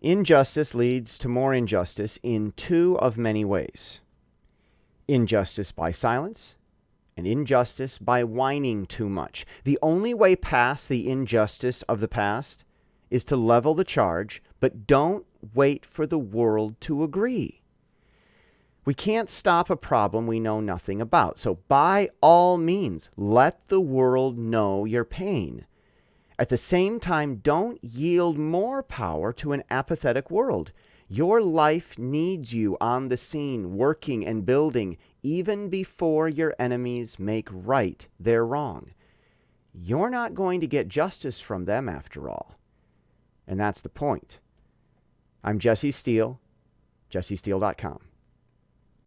Injustice leads to more injustice in two of many ways injustice by silence and injustice by whining too much. The only way past the injustice of the past is to level the charge, but don't wait for the world to agree. We can't stop a problem we know nothing about. So, by all means, let the world know your pain. At the same time, don't yield more power to an apathetic world. Your life needs you on the scene, working and building, even before your enemies make right their wrong. You're not going to get justice from them after all. And that's the point. I'm Jesse Steele, jessesteele.com.